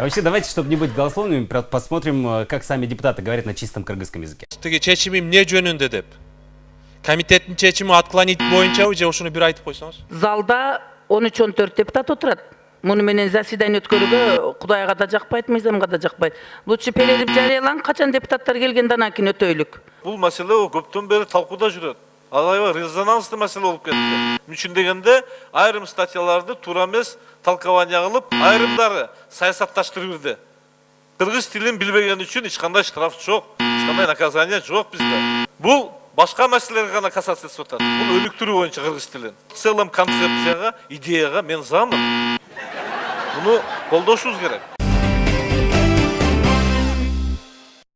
А Вообще, давайте, чтобы не быть голословными, посмотрим, э, как сами депутаты говорят на чистом кыргызском языке. тиги чечими эмне жөнүндө деп комитеттин чечими отклонить боюнчабы же ушуну бир айтып койсоңуз. Залда он үч он төрт депутат отурат. Муну менен заседание өткөрүүгө кудайга да жакпайт мыйзамга да жакпайт. Лучше перерыв жарыялаңын качан депутаттар келгенде анан кийин өтөйлүк. Бул маселе о көптөн бери талкууда жүрөт. Ал аябай резонанстуу маселе болуп кетти. Үчүн дегенде айрым статьяларды туура эмес толкование кылып, айрымдары саясатташтырып бирди. Кыргыз тилин билбеген үчүн эч штраф жок, эч кандай наказание жок бизде. Бул башка маселелерге гана касаться этип атат. Бул өнүктүрүү боюнча кыргыз тилин. В целом концепцияга, мен замын. Муну колдошубуз керек.